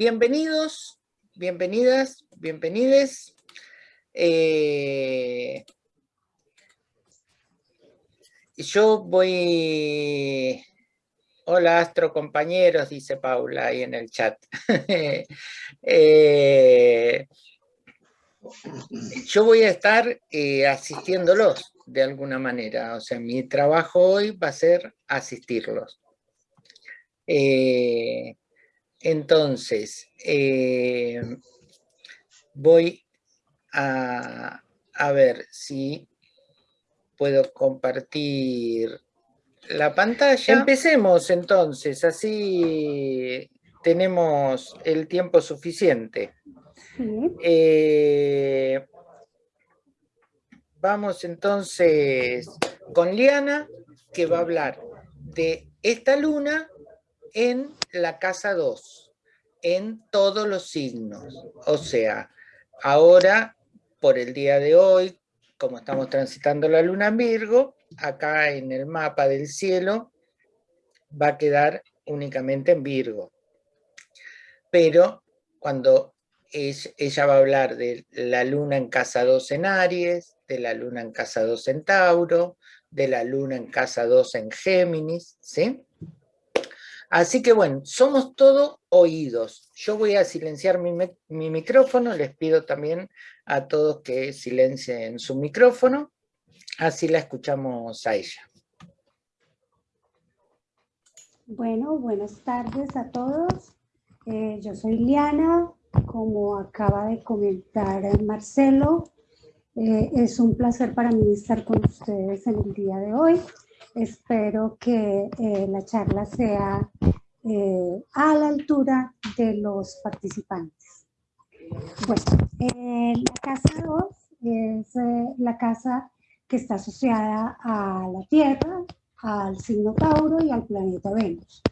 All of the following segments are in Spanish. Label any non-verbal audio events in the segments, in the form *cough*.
bienvenidos, bienvenidas, bienvenides. Eh, yo voy... Hola, astro compañeros, dice Paula ahí en el chat. *laughs* Eh, yo voy a estar eh, asistiéndolos de alguna manera, o sea, mi trabajo hoy va a ser asistirlos. Entonces, eh, voy a, a ver si puedo compartir la pantalla. Empecemos entonces, así tenemos el tiempo suficiente. Eh, vamos entonces con Liana, que va a hablar de esta luna en la casa 2, en todos los signos. O sea, ahora, por el día de hoy, como estamos transitando la luna en Virgo, acá en el mapa del cielo va a quedar únicamente en Virgo. Pero cuando ella va a hablar de la luna en casa 2 en Aries, de la luna en casa 2 en Tauro, de la luna en casa 2 en Géminis, ¿sí? Así que bueno, somos todos oídos. Yo voy a silenciar mi, mi, micrófono, les pido también a todos que silencien su micrófono, así la escuchamos a ella. Bueno, buenas tardes a todos. Eh, yo soy Liana, como acaba de comentar Marcelo. Eh, es un placer para mí estar con ustedes en el día de hoy. Espero que eh, la charla sea eh, a la altura de los participantes. Bueno, la casa 2 es la casa que está asociada a la Tierra, al signo Tauro y al planeta Venus.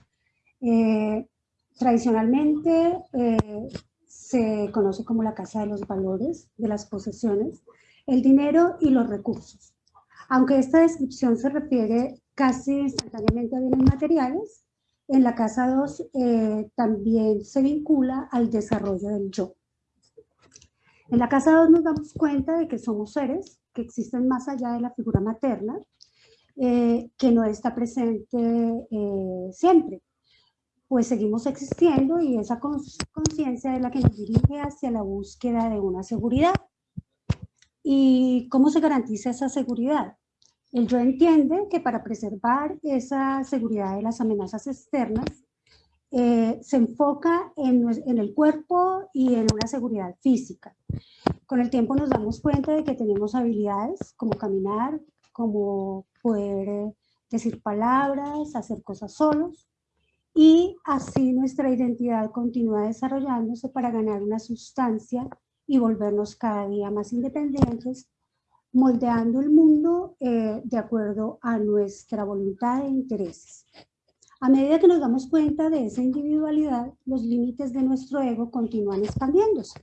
tradicionalmente se conoce como la casa de los valores, de las posesiones, el dinero y los recursos. Aunque esta descripción se refiere casi instantáneamente a bienes materiales, en la casa 2 eh, también se vincula al desarrollo del yo. En la casa 2 nos damos cuenta de que somos seres que existen más allá de la figura materna, eh, que no está presente eh, siempre, pues seguimos existiendo y esa conciencia es la que nos dirige hacia la búsqueda de una seguridad. ¿Y cómo se garantiza esa seguridad? El yo entiende que para preservar esa seguridad de las amenazas externas, eh, se enfoca en, el cuerpo y en una seguridad física. Con el tiempo nos damos cuenta de que tenemos habilidades como caminar, como poder eh, decir palabras, hacer cosas solos, y así nuestra identidad continúa desarrollándose para ganar una sustancia y volvernos cada día más independientes, moldeando el mundo eh, de acuerdo a nuestra voluntad e intereses. A medida que nos damos cuenta de esa individualidad, los límites de nuestro ego continúan expandiéndose.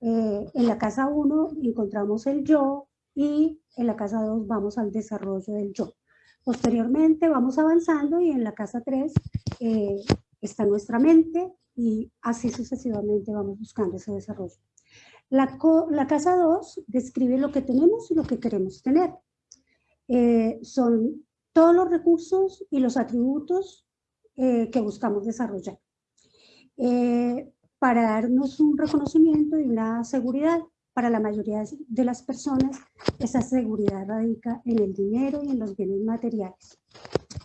Eh, en la casa 1 encontramos el yo y en la casa 2 vamos al desarrollo del yo. Posteriormente vamos avanzando y en la casa 3 eh, está nuestra mente y así sucesivamente vamos buscando ese desarrollo. La, la casa 2 describe lo que tenemos y lo que queremos tener. Eh, son todos los recursos y los atributos eh, que buscamos desarrollar. para darnos un reconocimiento y una seguridad para la mayoría de las personas, esa seguridad radica en el dinero y en los bienes materiales.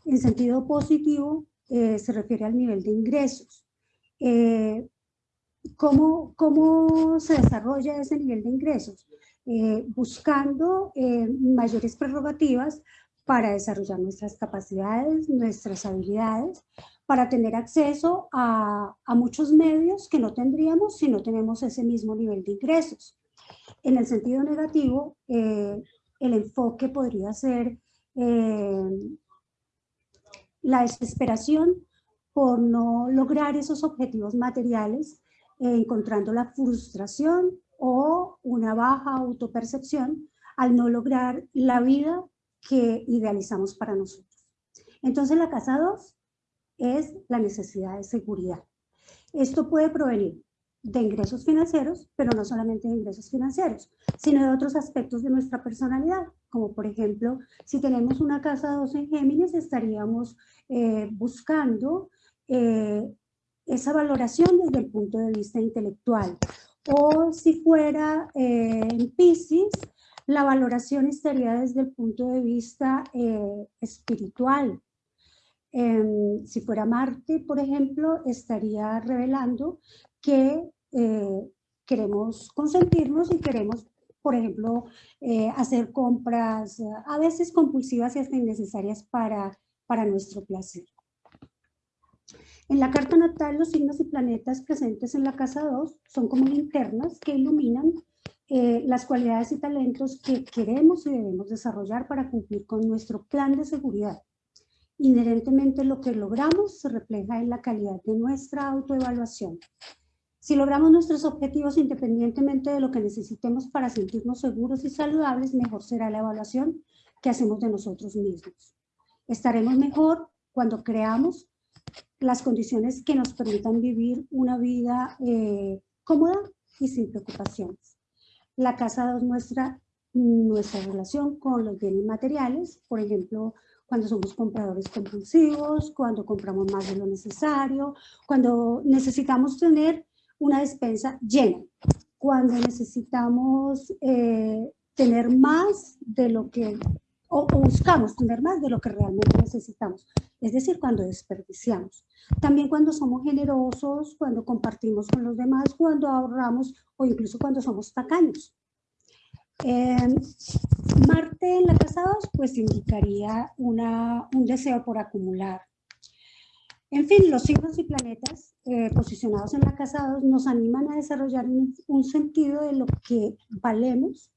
En sentido positivo, eh, se refiere al nivel de ingresos. Eh, ¿cómo, ¿cómo, se desarrolla ese nivel de ingresos? Eh, buscando mayores prerrogativas para desarrollar nuestras capacidades, nuestras habilidades, para tener acceso a, a muchos medios que no tendríamos si no tenemos ese mismo nivel de ingresos. En el sentido negativo, eh, el enfoque podría ser eh, la desesperación por no lograr esos objetivos materiales, eh, encontrando la frustración o una baja autopercepción al no lograr la vida que idealizamos para nosotros. Entonces la casa 2 es la necesidad de seguridad. Esto puede provenir de ingresos financieros, pero no solamente de ingresos financieros, sino de otros aspectos de nuestra personalidad, como por ejemplo, si tenemos una casa 2 en Géminis, estaríamos eh, buscando eh, esa valoración desde el punto de vista intelectual. O si fuera eh, en Pisces, la valoración estaría desde el punto de vista espiritual. Em, si fuera Marte, por ejemplo, estaría revelando que eh, queremos consentirnos y queremos, por ejemplo, eh, hacer compras a veces compulsivas y hasta innecesarias para, para nuestro placer. En la carta natal, los signos y planetas presentes en la casa 2 son como linternas que iluminan eh, las cualidades y talentos que queremos y debemos desarrollar para cumplir con nuestro plan de seguridad. Inherentemente lo que logramos se refleja en la calidad de nuestra autoevaluación. Si logramos nuestros objetivos independientemente de lo que necesitemos para sentirnos seguros y saludables, mejor será la evaluación que hacemos de nosotros mismos. Estaremos mejor cuando creamos las condiciones que nos permitan vivir una vida eh, cómoda y sin preocupaciones. La casa 2 muestra nuestra relación con los bienes materiales, por ejemplo, cuando somos compradores compulsivos, cuando compramos más de lo necesario, cuando necesitamos tener una despensa llena. Cuando necesitamos eh, tener más de lo que, o, buscamos tener más de lo que realmente necesitamos. Es decir, cuando desperdiciamos. También cuando somos generosos, cuando compartimos con los demás, cuando ahorramos o incluso cuando somos tacaños. Em, Marte en la casa 2 pues indicaría una, un deseo por acumular, en fin, los signos y planetas eh, posicionados en la casa 2 nos animan a desarrollar un, sentido de lo que valemos,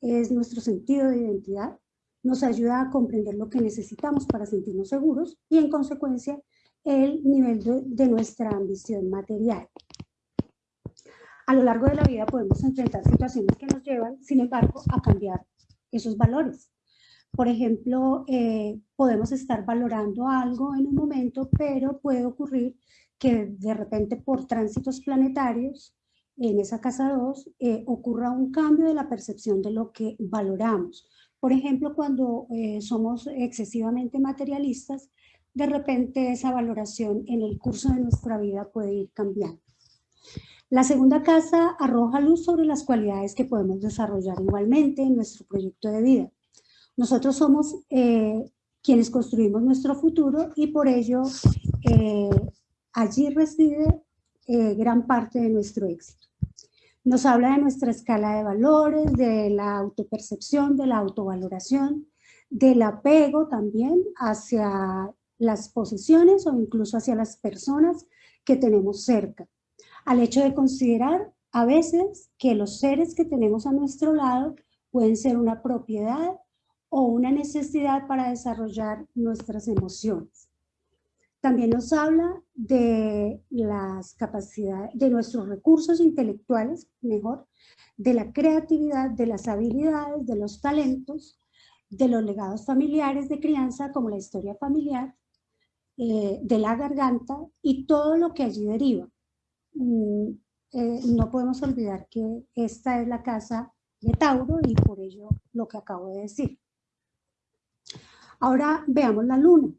es nuestro sentido de identidad, nos ayuda a comprender lo que necesitamos para sentirnos seguros y en consecuencia el nivel de nuestra ambición material. A lo largo de la vida podemos enfrentar situaciones que nos llevan, sin embargo, a cambiar esos valores. Por ejemplo, eh, podemos estar valorando algo en un momento, pero puede ocurrir que de repente por tránsitos planetarios en esa casa 2 eh, ocurra un cambio de la percepción de lo que valoramos. Por ejemplo, cuando eh, somos excesivamente materialistas, de repente esa valoración en el curso de nuestra vida puede ir cambiando. La segunda casa arroja luz sobre las cualidades que podemos desarrollar igualmente en nuestro proyecto de vida. Nosotros somos eh, quienes construimos nuestro futuro y por ello eh, allí reside gran parte de nuestro éxito. Nos habla de nuestra escala de valores, de la autopercepción, de la autovaloración, del apego también hacia las posiciones o incluso hacia las personas que tenemos cerca. Al hecho de considerar a veces que los seres que tenemos a nuestro lado pueden ser una propiedad o una necesidad para desarrollar nuestras emociones. También nos habla de las capacidades, de nuestros recursos intelectuales, mejor, de la creatividad, de las habilidades, de los talentos, de los legados familiares de crianza, como la historia familiar, eh, de la garganta y todo lo que allí deriva. Mm, eh, no podemos olvidar que esta es la casa de Tauro y por ello lo que acabo de decir. Ahora veamos la luna.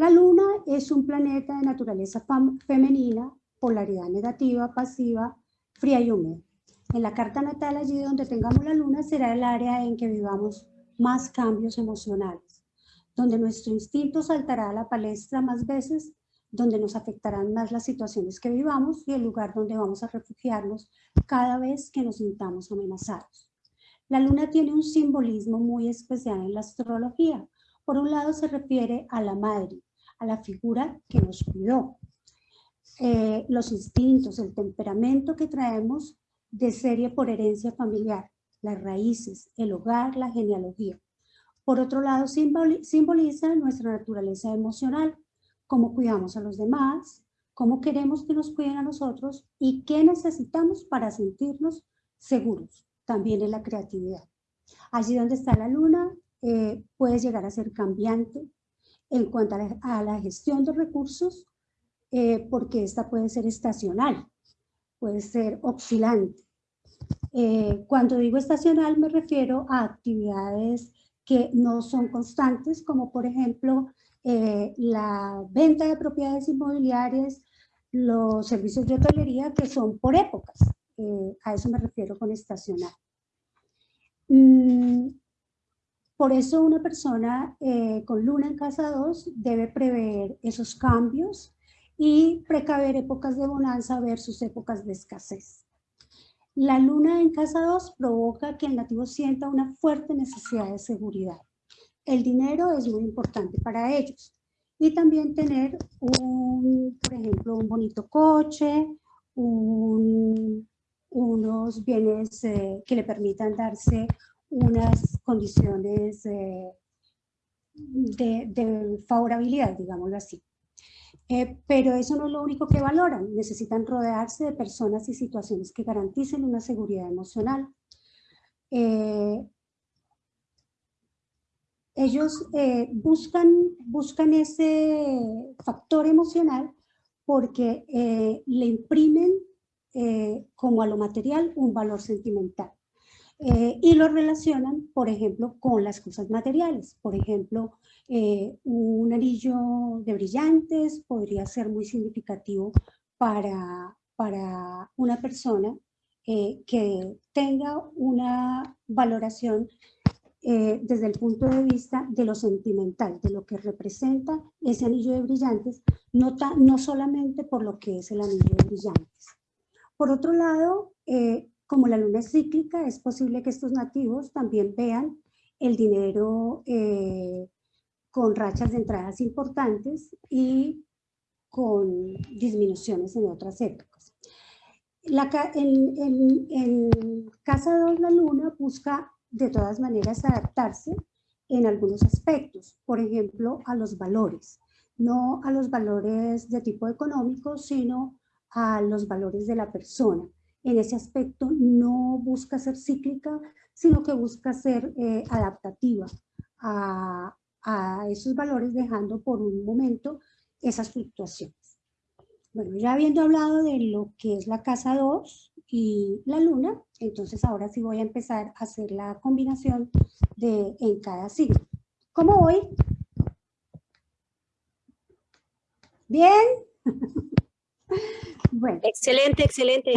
La luna es un planeta de naturaleza femenina, polaridad negativa, pasiva, fría y húmeda. En la carta natal, allí donde tengamos la luna, será el área en que vivamos más cambios emocionales, donde nuestro instinto saltará a la palestra más veces, donde nos afectarán más las situaciones que vivamos y el lugar donde vamos a refugiarnos cada vez que nos sintamos amenazados. La luna tiene un simbolismo muy especial en la astrología, por un lado se refiere a la madre, a la figura que nos cuidó. Eh, los instintos, el temperamento que traemos de serie por herencia familiar, las raíces, el hogar, la genealogía. Por otro lado, simboliza nuestra naturaleza emocional, cómo cuidamos a los demás, cómo queremos que nos cuiden a nosotros y qué necesitamos para sentirnos seguros, también en la creatividad. Allí donde está la luna, eh, puede llegar a ser cambiante en cuanto a la, gestión de recursos eh, porque esta puede ser estacional, puede ser oscilante. Eh, cuando digo estacional me refiero a actividades que no son constantes, como por ejemplo eh, la venta de propiedades inmobiliarias, los servicios de hotelería que son por épocas. a eso me refiero con estacional. Mm, por eso una persona con luna en casa 2 debe prever esos cambios y precaver épocas de bonanza versus épocas de escasez. La luna en casa 2 provoca que el nativo sienta una fuerte necesidad de seguridad. El dinero es muy importante para ellos. Y también tener, un, por ejemplo, un bonito coche, unos bienes eh, que le permitan darse unas condiciones eh, de, de favorabilidad, digámoslo así. Eh, pero eso no es lo único que valoran, necesitan rodearse de personas y situaciones que garanticen una seguridad emocional. Eh, ellos buscan, buscan ese factor emocional porque le imprimen como a lo material un valor sentimental. Y lo relacionan, por ejemplo, con las cosas materiales. Por ejemplo, eh, un anillo de brillantes podría ser muy significativo para, para una persona eh, que tenga una valoración eh, desde el punto de vista de lo sentimental, de lo que representa ese anillo de brillantes, no, no solamente por lo que es el anillo de brillantes. Por otro lado, como la luna es cíclica, es posible que estos nativos también vean el dinero con rachas de entradas importantes y con disminuciones en otras épocas. La, en, en, Casa 2 la Luna busca de todas maneras adaptarse en algunos aspectos, por ejemplo, a los valores, no a los valores de tipo económico, sino a los valores de la persona. En ese aspecto no busca ser cíclica, sino que busca ser eh, adaptativa a, a esos valores dejando por un momento esas fluctuaciones. Bueno, ya habiendo hablado de lo que es la casa 2 y la luna, entonces ahora sí voy a empezar a hacer la combinación de en cada signo. ¿Cómo voy? ¿Bien? *laughs* bueno. Excelente, excelente.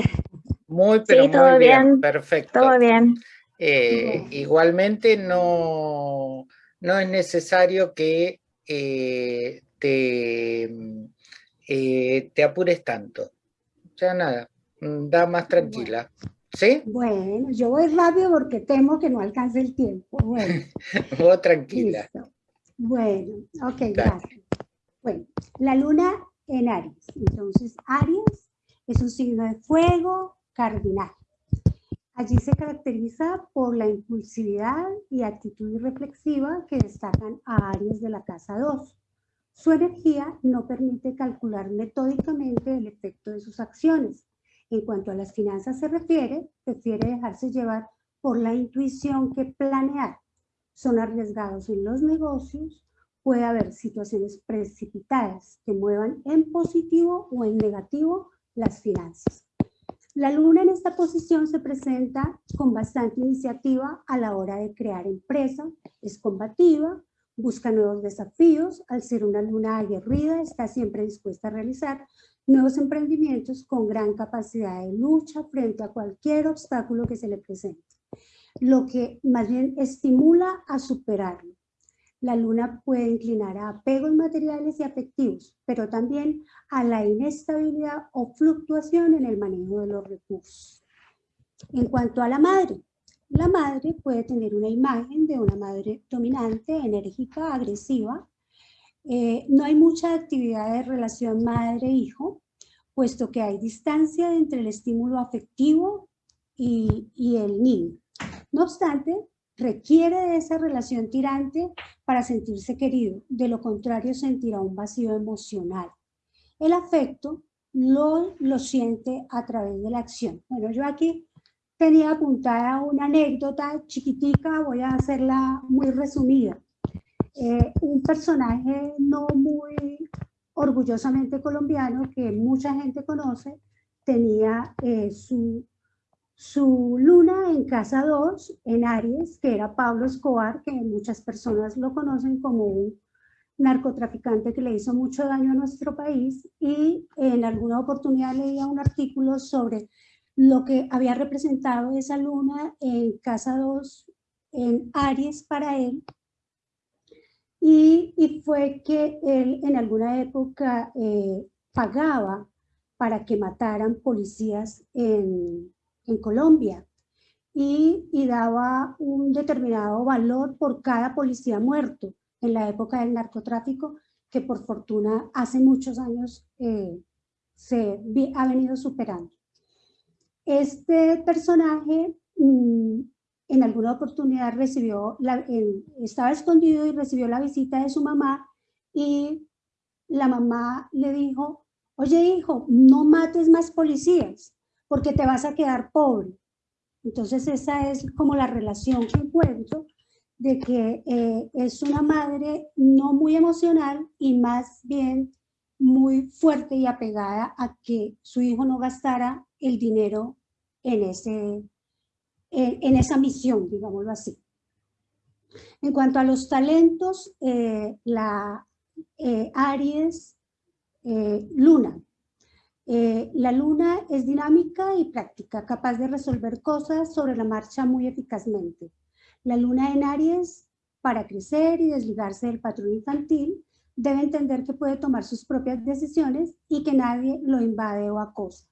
Muy, pero muy bien. perfecto. Todo bien. Eh, igualmente no no es necesario que eh, te, eh, te apures tanto. Ya nada, mm, da más tranquila. ¿Sí? Bueno, yo voy rápido porque temo que no alcance el tiempo. Bueno. *laughs* Vos tranquila. Bueno, ok, gracias. Bueno, la luna en Aries. Entonces, Aries es un signo de fuego cardinal. Allí se caracteriza por la impulsividad y actitud irreflexiva que destacan a Aries de la casa 2. Su energía no permite calcular metódicamente el efecto de sus acciones. En cuanto a las finanzas se refiere, prefiere dejarse llevar por la intuición que planear. Son arriesgados en los negocios, puede haber situaciones precipitadas que muevan en positivo o en negativo las finanzas. La luna en esta posición se presenta con bastante iniciativa a la hora de crear empresa, es combativa, busca nuevos desafíos, al ser una luna aguerrida está siempre dispuesta a realizar nuevos emprendimientos con gran capacidad de lucha frente a cualquier obstáculo que se le presente, lo que más bien estimula a superarlo. La luna puede inclinar a apegos materiales y afectivos, pero también a la inestabilidad o fluctuación en el manejo de los recursos. En cuanto a la madre, la madre puede tener una imagen de una madre dominante, enérgica, agresiva. Eh, no hay mucha actividad de relación madre-hijo, puesto que hay distancia entre el estímulo afectivo y, y el niño. No obstante, requiere de esa relación tirante para sentirse querido, de lo contrario sentirá un vacío emocional. El afecto lo, lo siente a través de la acción. Bueno, yo aquí tenía apuntada una anécdota chiquitica, voy a hacerla muy resumida. Eh, un personaje no muy orgullosamente colombiano que mucha gente conoce, tenía eh, su, su luna en casa 2, en Aries, que era Pablo Escobar, que muchas personas lo conocen como un narcotraficante que le hizo mucho daño a nuestro país y en alguna oportunidad leía un artículo sobre lo que había representado esa luna en casa 2 en Aries para él. Y, fue que él en alguna época eh, pagaba para que mataran policías en, Colombia y, daba un determinado valor por cada policía muerto en la época del narcotráfico que por fortuna hace muchos años eh, se ha venido superando. Este personaje mm, en alguna oportunidad recibió, estaba escondido y recibió la visita de su mamá y la mamá le dijo, oye hijo, no mates más policías porque te vas a quedar pobre. Entonces esa es como la relación que encuentro de que eh, es una madre no muy emocional y más bien muy fuerte y apegada a que su hijo no gastara el dinero en, ese, en, esa misión, digámoslo así. En cuanto a los talentos, eh, la eh, Aries Luna. La luna es dinámica y práctica, capaz de resolver cosas sobre la marcha muy eficazmente. La luna en Aries, para crecer y desligarse del patrón infantil, debe entender que puede tomar sus propias decisiones y que nadie lo invade o acosa.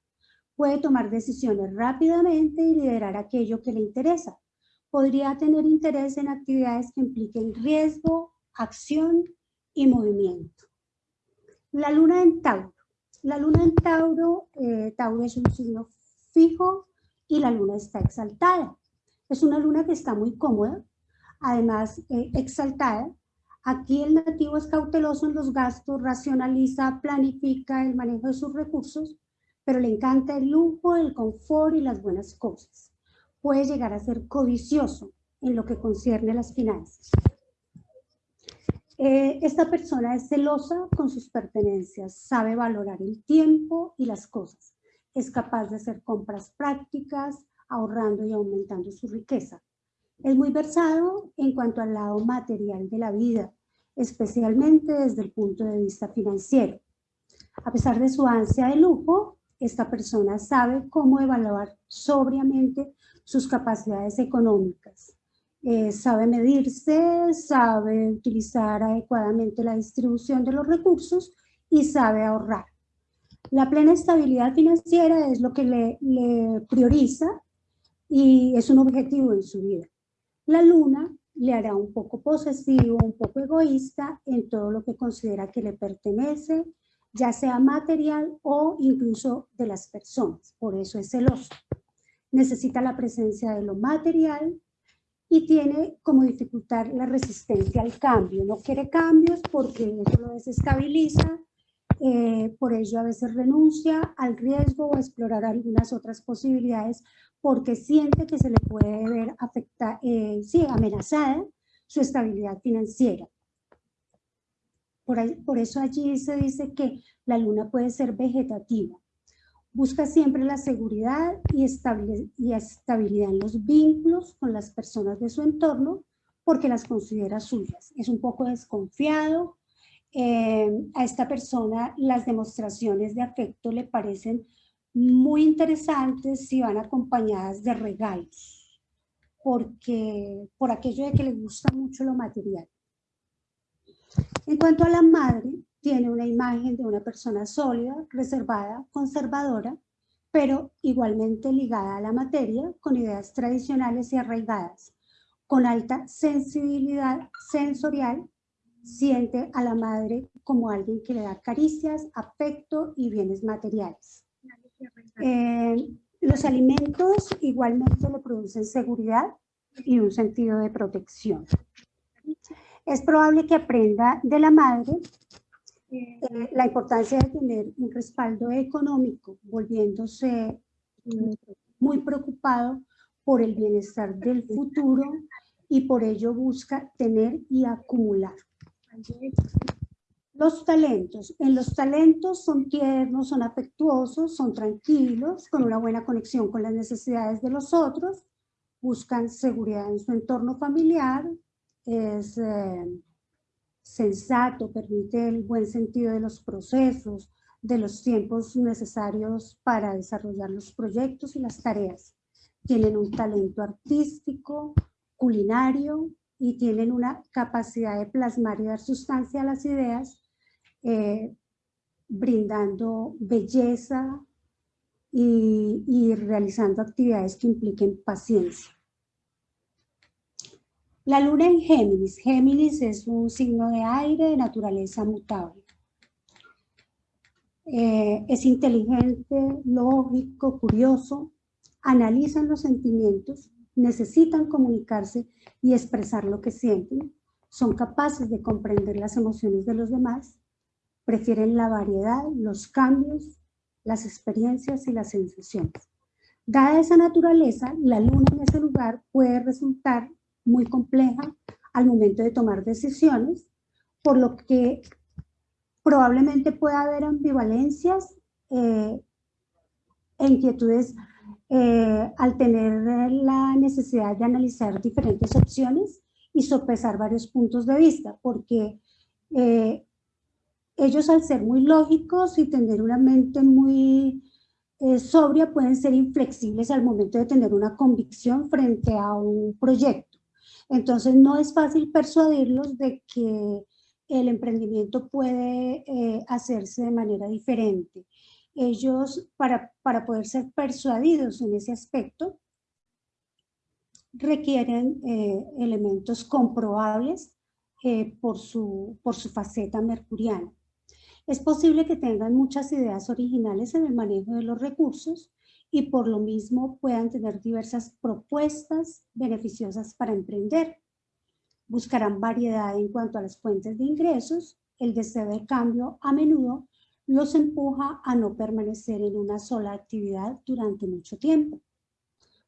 Puede tomar decisiones rápidamente y liderar aquello que le interesa. Podría tener interés en actividades que impliquen riesgo, acción y movimiento. La luna en Tauro. La luna en Tauro, eh, Tauro es un signo fijo y la luna está exaltada. Es una luna que está muy cómoda, además eh, exaltada. Aquí el nativo es cauteloso en los gastos, racionaliza, planifica el manejo de sus recursos, pero le encanta el lujo, el confort y las buenas cosas. Puede llegar a ser codicioso en lo que concierne las finanzas. Eh, esta persona es celosa con sus pertenencias, sabe valorar el tiempo y las cosas. Es capaz de hacer compras prácticas, ahorrando y aumentando su riqueza. Es muy versado en cuanto al lado material de la vida, especialmente desde el punto de vista financiero. A pesar de su ansia de lujo, esta persona sabe cómo evaluar sobriamente sus capacidades económicas. Eh, sabe medirse, sabe utilizar adecuadamente la distribución de los recursos y sabe ahorrar. La plena estabilidad financiera es lo que le, le prioriza y es un objetivo en su vida. La luna le hará un poco posesivo, un poco egoísta en todo lo que considera que le pertenece, ya sea material o incluso de las personas. Por eso es celoso. Necesita la presencia de lo material y tiene como dificultad la resistencia al cambio. No quiere cambios porque eso lo desestabiliza, eh, por ello a veces renuncia al riesgo o a explorar algunas otras posibilidades porque siente que se le puede ver afecta, eh, sí, amenazada su estabilidad financiera. Por, por eso allí se dice que la luna puede ser vegetativa. Busca siempre la seguridad y, y estabilidad en los vínculos con las personas de su entorno porque las considera suyas. Es un poco desconfiado. Eh, a esta persona las demostraciones de afecto le parecen muy interesantes si van acompañadas de regalos, porque por aquello de que les gusta mucho lo material. En cuanto a la madre, tiene una imagen de una persona sólida, reservada, conservadora, pero igualmente ligada a la materia, con ideas tradicionales y arraigadas. Con alta sensibilidad sensorial, siente a la madre como alguien que le da caricias, afecto y bienes materiales. Eh, los alimentos igualmente le producen seguridad y un sentido de protección. Es probable que aprenda de la madre eh, la importancia de tener un respaldo económico, volviéndose muy preocupado por el bienestar del futuro y por ello busca tener y acumular. Los talentos. En los talentos son tiernos, son afectuosos, son tranquilos, con una buena conexión con las necesidades de los otros, buscan seguridad en su entorno familiar, es eh, sensato, permite el buen sentido de los procesos, de los tiempos necesarios para desarrollar los proyectos y las tareas. Tienen un talento artístico, culinario y tienen una capacidad de plasmar y dar sustancia a las ideas eh, brindando belleza y, realizando actividades que impliquen paciencia. La luna en Géminis. Géminis es un signo de aire de naturaleza mutable. Eh, es inteligente, lógico, curioso, analizan los sentimientos, necesitan comunicarse y expresar lo que sienten, son capaces de comprender las emociones de los demás prefieren la variedad, los cambios, las experiencias y las sensaciones. Dada esa naturaleza, la luna en ese lugar puede resultar muy compleja al momento de tomar decisiones, por lo que probablemente pueda haber ambivalencias eh, e inquietudes eh, al tener la necesidad de analizar diferentes opciones y sopesar varios puntos de vista, porque eh, ellos al ser muy lógicos y tener una mente muy sobria pueden ser inflexibles al momento de tener una convicción frente a un proyecto. Entonces no es fácil persuadirlos de que el emprendimiento puede eh, hacerse de manera diferente. Ellos, para, para poder ser persuadidos en ese aspecto, requieren eh, elementos comprobables por, su, por su faceta mercuriana. Es posible que tengan muchas ideas originales en el manejo de los recursos y por lo mismo puedan tener diversas propuestas beneficiosas para emprender. Buscarán variedad en cuanto a las fuentes de ingresos. El deseo de cambio a menudo los empuja a no permanecer en una sola actividad durante mucho tiempo.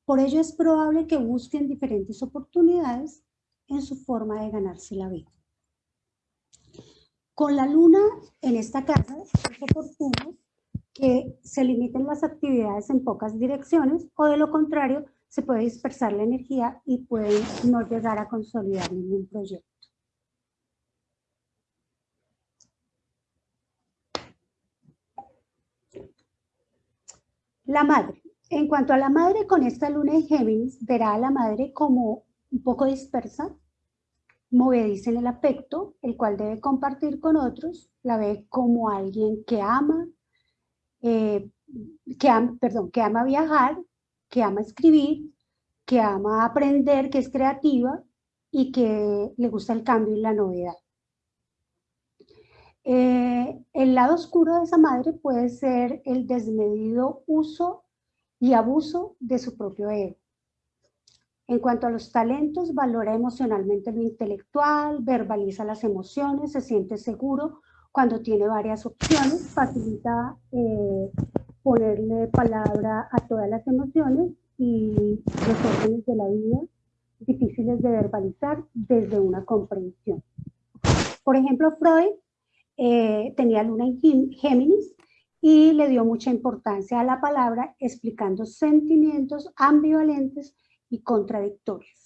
Por ello es probable que busquen diferentes oportunidades en su forma de ganarse la vida. Con la luna en esta casa es oportuno que se limiten las actividades en pocas direcciones o de lo contrario se puede dispersar la energía y puede no llegar a consolidar ningún proyecto. La madre. En cuanto a la madre, con esta luna en Géminis, verá a la madre como un poco dispersa, movediza en el afecto, el cual debe compartir con otros, la ve como alguien que ama, eh, que perdón, que ama viajar, que ama escribir, que ama aprender, que es creativa y que le gusta el cambio y la novedad. Eh, el lado oscuro de esa madre puede ser el desmedido uso y abuso de su propio ego. En cuanto a los talentos, valora emocionalmente lo intelectual, verbaliza las emociones, se siente seguro cuando tiene varias opciones, facilita eh, ponerle palabra a todas las emociones y los órdenes de la vida difíciles de verbalizar desde una comprensión. Por ejemplo, Freud eh, tenía luna en Géminis y le dio mucha importancia a la palabra explicando sentimientos ambivalentes y contradictorias.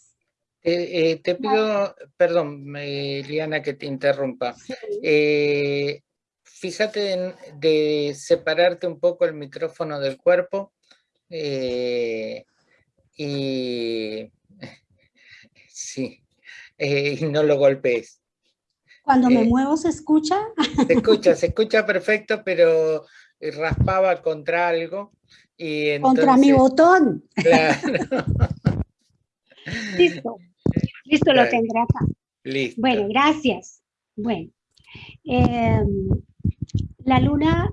Eh, te pido, perdón, Liana, que te interrumpa. Eh, fíjate de separarte un poco el micrófono del cuerpo eh, y, *laughs* sí, y no lo golpees. Cuando me muevo, ¿se escucha? Se escucha, se *laughs* escucha perfecto, pero raspaba contra algo. Y contra mi botón. Claro. *laughs* Listo, listo, lo tendrá acá. Listo. Bueno, gracias. Bueno, em, la luna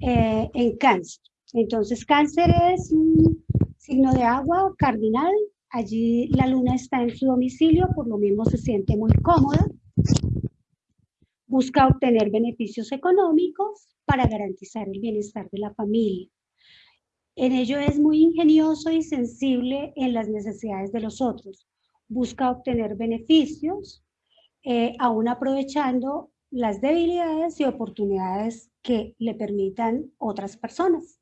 eh, en cáncer. Entonces, cáncer es un signo de agua cardinal. Allí la luna está en su domicilio, por lo mismo se siente muy cómoda. Busca obtener beneficios económicos para garantizar el bienestar de la familia. En ello es muy ingenioso y sensible en las necesidades de los otros. Busca obtener beneficios, eh, aún aprovechando las debilidades y oportunidades que le permitan otras personas.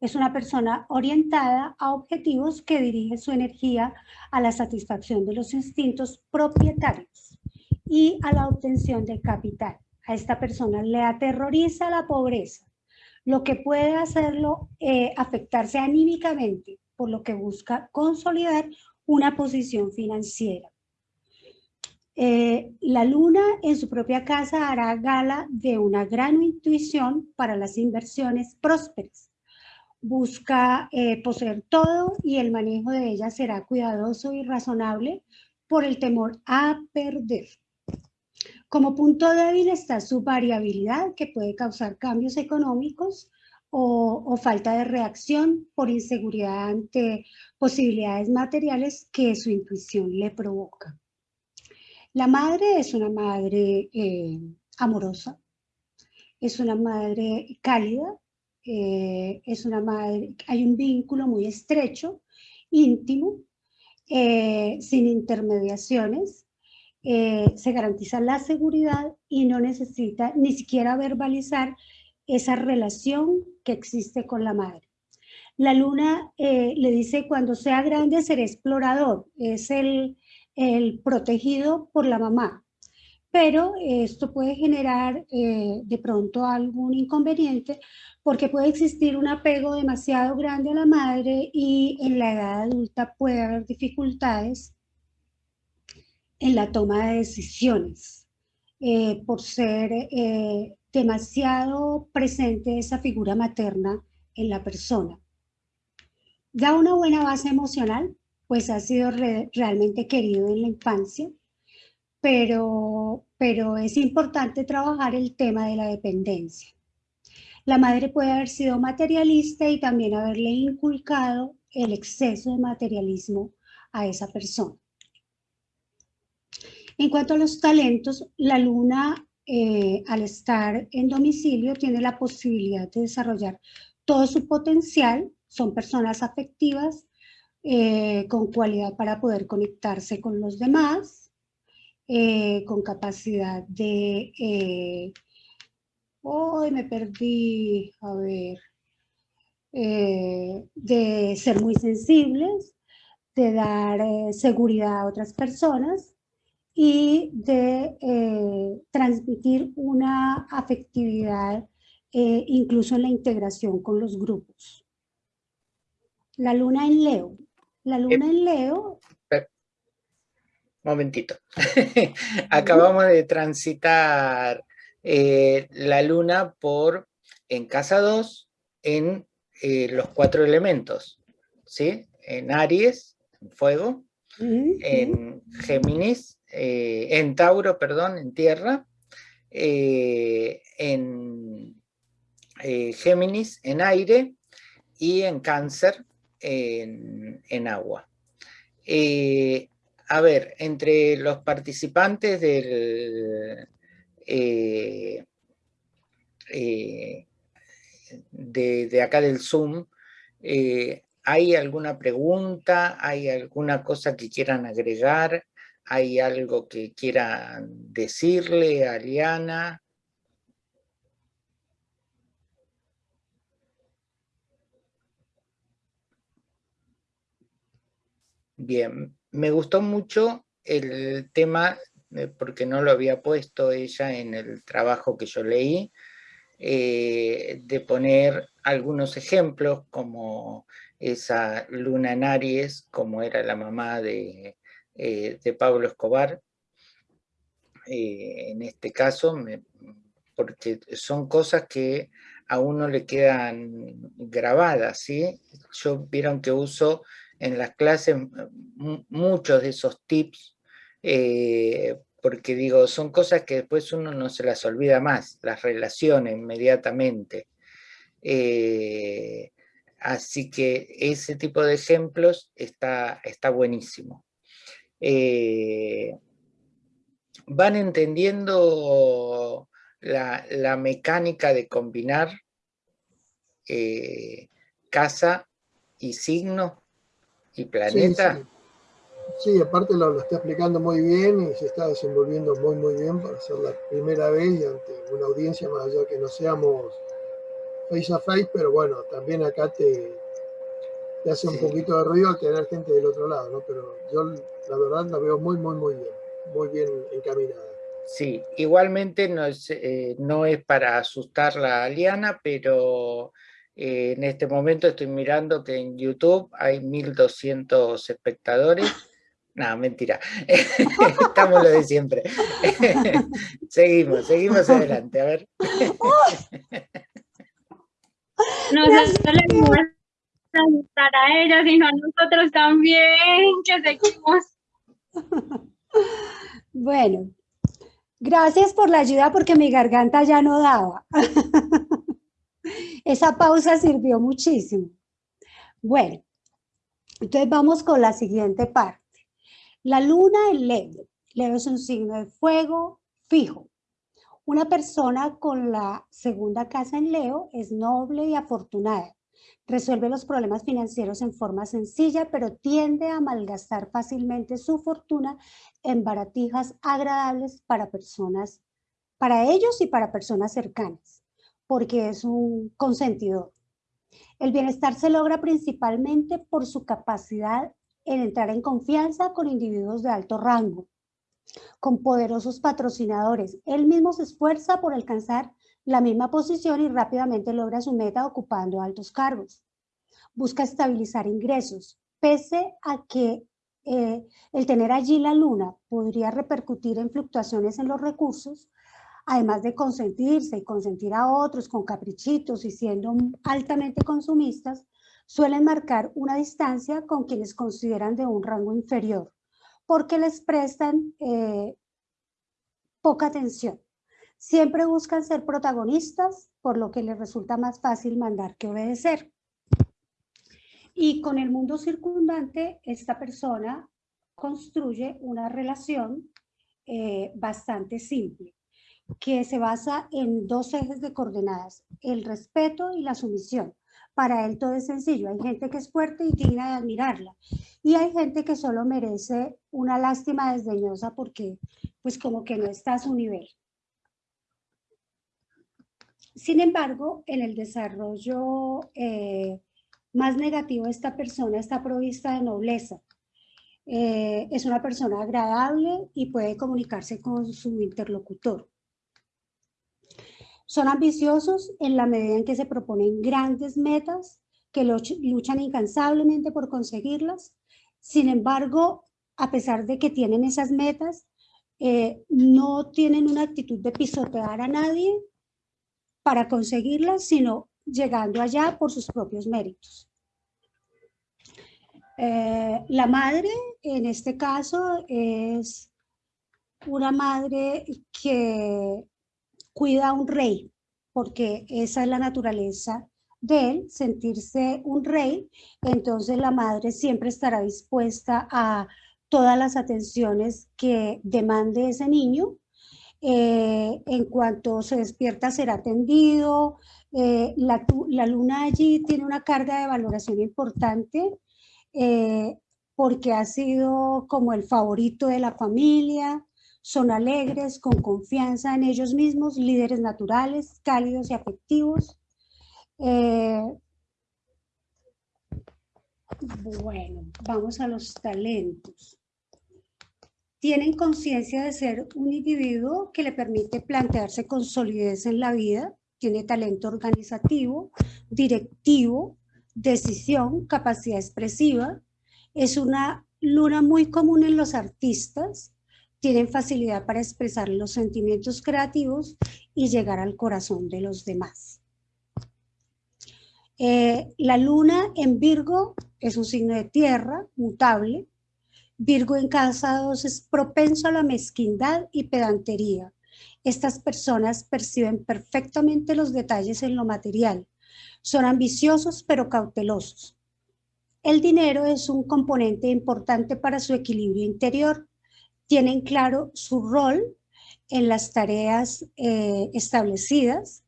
Es una persona orientada a objetivos que dirige su energía a la satisfacción de los instintos propietarios y a la obtención de capital. A esta persona le aterroriza la pobreza, lo que puede hacerlo eh, afectarse anímicamente, por lo que busca consolidar una posición financiera. Eh, la luna en su propia casa hará gala de una gran intuición para las inversiones prósperas busca eh, poseer todo y el manejo de ella será cuidadoso y razonable por el temor a perder. Como punto débil está su variabilidad que puede causar cambios económicos o, falta de reacción por inseguridad ante posibilidades materiales que su intuición le provoca. La madre es una madre eh, amorosa, es una madre cálida, eh, es una madre, hay un vínculo muy estrecho, íntimo, eh, sin intermediaciones, eh, se garantiza la seguridad y no necesita ni siquiera verbalizar esa relación que existe con la madre. La luna le dice cuando sea grande seré explorador, es el, el protegido por la mamá, pero esto puede generar de pronto algún inconveniente porque puede existir un apego demasiado grande a la madre y en la edad adulta puede haber dificultades en la toma de decisiones eh, por ser eh, demasiado presente esa figura materna en la persona. Da una buena base emocional, pues ha sido realmente querido en la infancia, pero, pero es importante trabajar el tema de la dependencia. La madre puede haber sido materialista y también haberle inculcado el exceso de materialismo a esa persona. En cuanto a los talentos, la luna eh, al estar en domicilio tiene la posibilidad de desarrollar todo su potencial, son personas afectivas, eh, con cualidad para poder conectarse con los demás, eh, con capacidad de Hoy me perdí, a ver, de ser muy sensibles, de dar seguridad a otras personas y de eh, transmitir una afectividad incluso en la integración con los grupos. La luna en Leo. La luna en Leo... Momentito. *laughs* Acabamos de transitar eh, la luna por en casa 2 en eh, los cuatro elementos, ¿sí? En Aries, en fuego, en Géminis, eh, en Tauro, perdón, en tierra, en Géminis, en aire, y en Cáncer, en, en agua. a ver, entre los participantes del, eh, eh, de, acá del Zoom, eh, ¿hay alguna pregunta? ¿Hay alguna cosa que quieran agregar? ¿Hay algo que quieran decirle a Liana? Bien, me gustó mucho el tema eh, porque no lo había puesto ella en el trabajo que yo leí, eh, de poner algunos ejemplos como esa Luna en Aries, como era la mamá de, eh, Pablo Escobar, en este caso, porque son cosas que a uno le quedan grabadas, ¿sí? Yo vieron que uso en las clases muchos de esos tips eh, porque digo, son cosas que después uno no se las olvida más, las relaciona inmediatamente. Eh, así que ese tipo de ejemplos está, está buenísimo. Eh, van entendiendo la, mecánica de combinar casa y signo y planeta. Sí, aparte lo, lo, está explicando muy bien y se está desenvolviendo muy muy bien para ser la primera vez y ante una audiencia más allá que no seamos face a face, pero bueno, también acá te, te hace un poquito de ruido al tener gente del otro lado, ¿no? Pero yo la verdad la veo muy muy muy bien, muy bien encaminada. Sí, igualmente no es, eh, no es para asustar a Liana, pero eh, en este momento estoy mirando que en YouTube hay 1200 espectadores. *laughs* No, mentira. *laughs* Estamos lo de siempre. *laughs* seguimos, seguimos adelante. A ver. No, no les voy a asustar a ellos, sino a nosotros también, que seguimos. *laughs* Bueno, gracias por la ayuda porque mi garganta ya no daba. *laughs* Esa pausa sirvió muchísimo. Bueno, entonces vamos con la siguiente parte. La luna en Leo. Leo es un signo de fuego fijo. Una persona con la segunda casa en Leo es noble y afortunada. Resuelve los problemas financieros en forma sencilla, pero tiende a malgastar fácilmente su fortuna en baratijas agradables para personas, para ellos y para personas cercanas porque es un consentidor. El bienestar se logra principalmente por su capacidad en entrar en confianza con individuos de alto rango, con poderosos patrocinadores. Él mismo se esfuerza por alcanzar la misma posición y rápidamente logra su meta ocupando altos cargos. Busca estabilizar ingresos, pese a que eh, el tener allí la luna podría repercutir en fluctuaciones en los recursos, además de consentirse y consentir a otros con caprichitos y siendo altamente consumistas, suelen marcar una distancia con quienes consideran de un rango inferior, porque les prestan eh, poca atención. Siempre buscan ser protagonistas, por lo que les resulta más fácil mandar que obedecer. Y con el mundo circundante, esta persona construye una relación eh, bastante simple que se basa en dos ejes de coordenadas, el respeto y la sumisión. Para él todo es sencillo, hay gente que es fuerte y digna de admirarla, y hay gente que solo merece una lástima desdeñosa porque pues como que no está a su nivel. Sin embargo, en el desarrollo eh, más negativo, esta persona está provista de nobleza. Eh, es una persona agradable y puede comunicarse con su interlocutor. Son ambiciosos en la medida en que se proponen grandes metas, que luchan incansablemente por conseguirlas. Sin embargo, a pesar de que tienen esas metas, eh, no tienen una actitud de pisotear a nadie para conseguirlas, sino llegando allá por sus propios méritos. Eh, la madre, en este caso, es una madre que cuida a un rey, porque esa es la naturaleza de él, sentirse un rey, entonces la madre siempre estará dispuesta a todas las atenciones que demande ese niño. Eh, en cuanto se despierta será atendido. Eh, la, luna allí tiene una carga de valoración importante eh, porque ha sido como el favorito de la familia, son alegres, con confianza en ellos mismos, líderes naturales, cálidos y afectivos. Bueno, vamos a los talentos. Tienen conciencia de ser un individuo que le permite plantearse con solidez en la vida, tiene talento organizativo, directivo, decisión, capacidad expresiva. Es una luna muy común en los artistas, tienen facilidad para expresar los sentimientos creativos y llegar al corazón de los demás. Eh, la luna en Virgo es un signo de tierra, mutable. Virgo en casa 2 es propenso a la mezquindad y pedantería. Estas personas perciben perfectamente los detalles en lo material. Son ambiciosos pero cautelosos. El dinero es un componente importante para su equilibrio interior tienen claro su rol en las tareas eh, establecidas,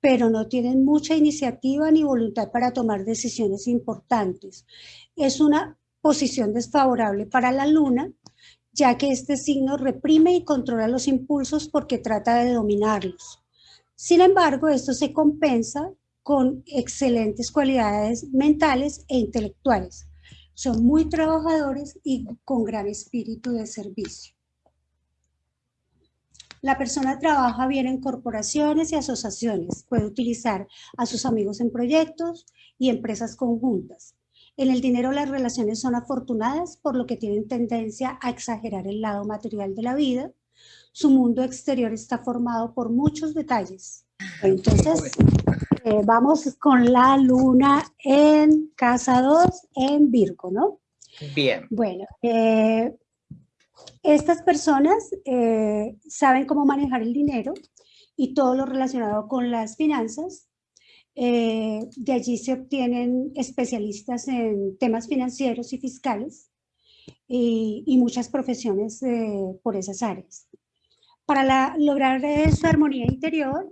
pero no tienen mucha iniciativa ni voluntad para tomar decisiones importantes. Es una posición desfavorable para la luna, ya que este signo reprime y controla los impulsos porque trata de dominarlos. Sin embargo, esto se compensa con excelentes cualidades mentales e intelectuales. Son muy trabajadores y con gran espíritu de servicio. La persona trabaja bien en corporaciones y asociaciones. Puede utilizar a sus amigos en proyectos y empresas conjuntas. En el dinero las relaciones son afortunadas, por lo que tienen tendencia a exagerar el lado material de la vida. Su mundo exterior está formado por muchos detalles. Entonces, eh, vamos con la luna en casa 2 en Virgo, ¿no? Bien. Bueno, eh, estas personas eh, saben cómo manejar el dinero y todo lo relacionado con las finanzas. Eh, de allí se obtienen especialistas en temas financieros y fiscales y, muchas profesiones eh, por esas áreas. Para lograr esa armonía interior,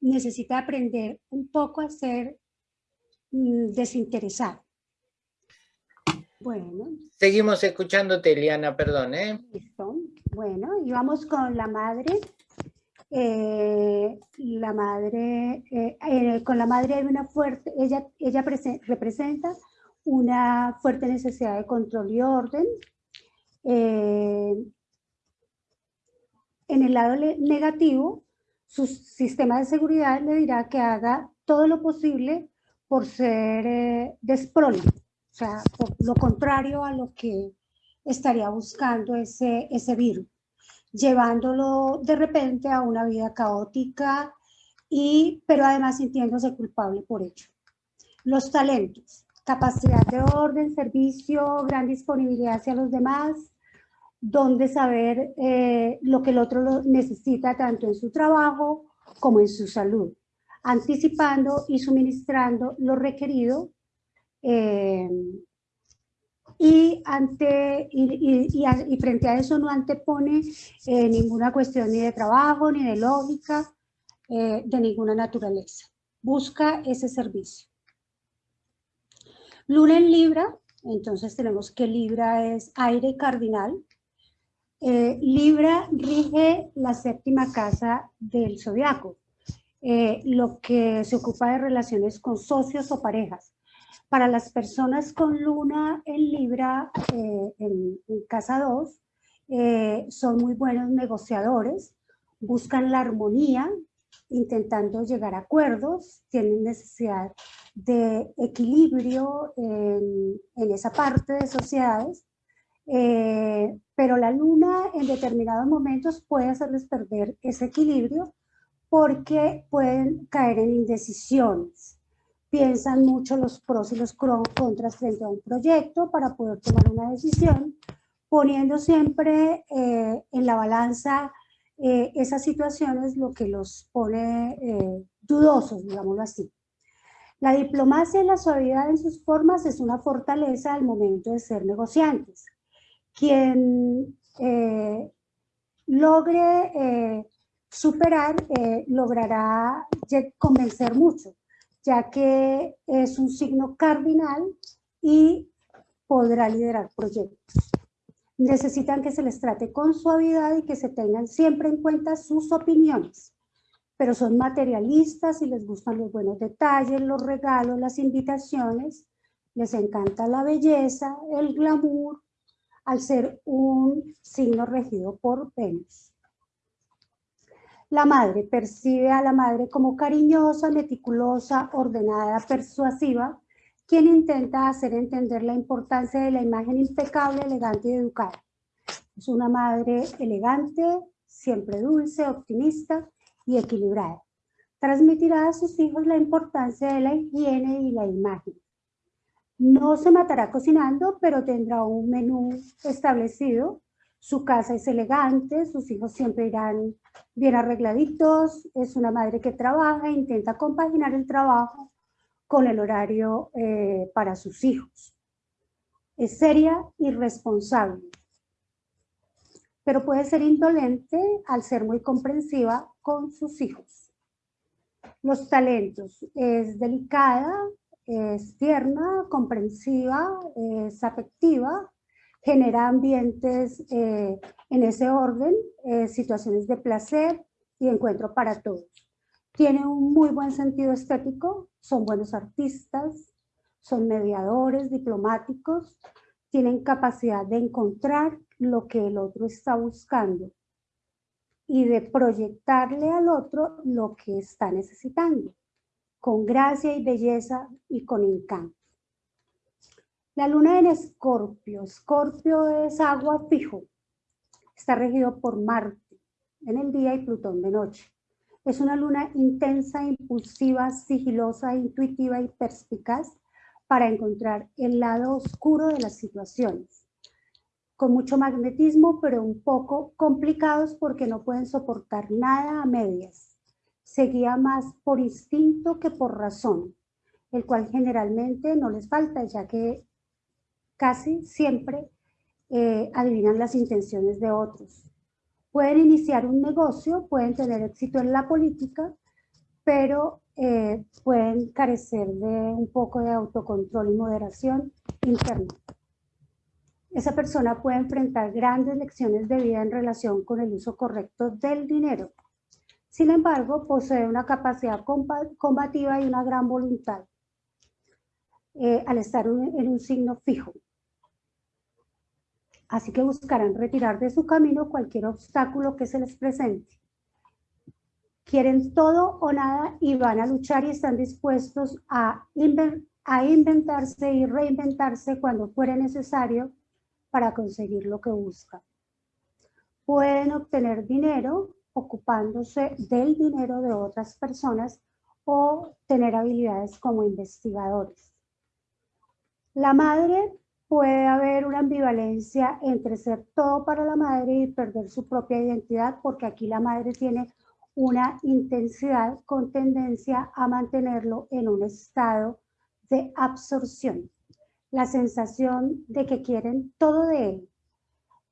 necesita aprender un poco a ser mm, desinteresado bueno. Seguimos escuchándote, Eliana, perdón. ¿eh? Listo. Bueno, y vamos con la madre. Eh, la madre, eh, eh, con la madre hay una fuerte, ella, ella representa una fuerte necesidad de control y orden. en el lado negativo, su sistema de seguridad le dirá que haga todo lo posible por ser desprole, o sea, por lo contrario a lo que estaría buscando ese, ese virus, llevándolo de repente a una vida caótica, y, pero además sintiéndose culpable por ello. Los talentos, capacidad de orden, servicio, gran disponibilidad hacia los demás, donde saber eh, lo que el otro necesita tanto en su trabajo como en su salud, anticipando y suministrando lo requerido eh, y, ante, y, frente a eso no antepone eh, ninguna cuestión ni de trabajo, ni de lógica, eh, de ninguna naturaleza. Busca ese servicio. Luna en Libra, entonces tenemos que Libra es aire cardinal. Libra rige la séptima casa del zodiaco, lo que se ocupa de relaciones con socios o parejas. Para las personas con luna en Libra, eh, en, casa 2, eh, son muy buenos negociadores, buscan la armonía, intentando llegar a acuerdos, tienen necesidad de equilibrio en, esa parte de sociedades, eh, pero la luna en determinados momentos puede hacerles perder ese equilibrio porque pueden caer en indecisiones piensan mucho los pros y los contras frente a un proyecto para poder tomar una decisión, poniendo siempre eh, en la balanza eh, esas situaciones lo que los pone eh, dudosos, digámoslo así. La diplomacia y la suavidad en sus formas es una fortaleza al momento de ser negociantes. Quien logre superar, logrará convencer mucho ya que es un signo cardinal y podrá liderar proyectos. Necesitan que se les trate con suavidad y que se tengan siempre en cuenta sus opiniones, pero son materialistas y les gustan los buenos detalles, los regalos, las invitaciones, les encanta la belleza, el glamour, al ser un signo regido por Venus. La madre percibe a la madre como cariñosa, meticulosa, ordenada, persuasiva, quien intenta hacer entender la importancia de la imagen impecable, elegante y educada. Es una madre elegante, siempre dulce, optimista y equilibrada. Transmitirá a sus hijos la importancia de la higiene y la imagen. No se matará cocinando, pero tendrá un menú establecido su casa es elegante, sus hijos siempre irán bien arregladitos, es una madre que trabaja, intenta compaginar el trabajo con el horario eh, para sus hijos. Es seria y responsable, pero puede ser indolente al ser muy comprensiva con sus hijos. Los talentos, es delicada, es tierna, comprensiva, es afectiva, genera ambientes eh, en ese orden, eh, situaciones de placer y encuentro para todos. Tiene un muy buen sentido estético, son buenos artistas, son mediadores, diplomáticos, tienen capacidad de encontrar lo que el otro está buscando y de proyectarle al otro lo que está necesitando, con gracia y belleza y con encanto. La luna en Escorpio. Escorpio es agua fijo. Está regido por Marte en el día y Plutón de noche. Es una luna intensa, impulsiva, sigilosa, intuitiva y perspicaz para encontrar el lado oscuro de las situaciones. Con mucho magnetismo, pero un poco complicados porque no pueden soportar nada a medias. Se guía más por instinto que por razón, el cual generalmente no les falta, ya que casi siempre eh, adivinan las intenciones de otros. Pueden iniciar un negocio, pueden tener éxito en la política, pero eh, pueden carecer de un poco de autocontrol y moderación interna. Esa persona puede enfrentar grandes lecciones de vida en relación con el uso correcto del dinero. Sin embargo, posee una capacidad combativa y una gran voluntad eh, al estar en un signo fijo. Así que buscarán retirar de su camino cualquier obstáculo que se les presente. Quieren todo o nada y van a luchar y están dispuestos a, inventarse y reinventarse cuando fuera necesario para conseguir lo que buscan. Pueden obtener dinero ocupándose del dinero de otras personas o tener habilidades como investigadores. La madre puede haber una ambivalencia entre ser todo para la madre y perder su propia identidad, porque aquí la madre tiene una intensidad con tendencia a mantenerlo en un estado de absorción. La sensación de que quieren todo de él,